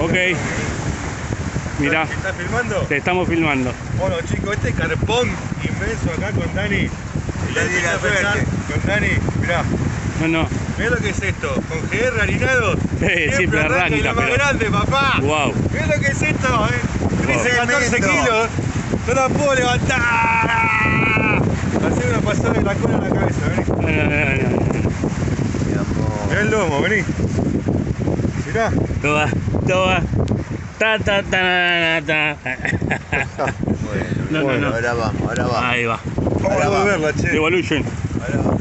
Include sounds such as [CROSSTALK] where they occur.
Ok. Mirá, ¿Estás filmando? te estamos filmando. Bueno chicos, este carpón inmenso acá con Dani. Y Le di la suerte. Con Dani, mirá. No, no. Mirá lo que es esto, con GR harinado. Sí, siempre arranca, lo más pero- grande, papá. Wow. Mirá lo que es esto, eh. Dice 14 Tremendo. kilos. No la puedo levantar. Hacer una pasada de la cola en la cabeza, vení. No, no, no, no, no. Mi amor. Mirá el lomo, vení. Mirá. Toma, toma. Ta, ta, ta, ta, ta. [LAUGHS] Bueno, No, no, bueno, no. ahora vamos, ahora vamos. Ahí va. Vamos a Ahora va. volverla, che. Evolution. Ahora vamos.